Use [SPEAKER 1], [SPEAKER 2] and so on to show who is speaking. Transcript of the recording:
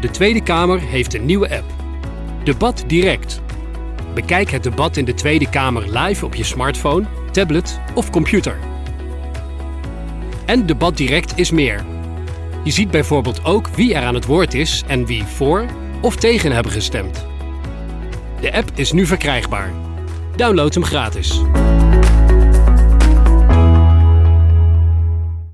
[SPEAKER 1] De Tweede Kamer heeft een nieuwe app. Debat Direct. Bekijk het debat in de Tweede Kamer live op je smartphone, tablet of computer. En Debat Direct is meer. Je ziet bijvoorbeeld ook wie er aan het woord is en wie voor of tegen hebben gestemd. De app is nu verkrijgbaar. Download hem gratis.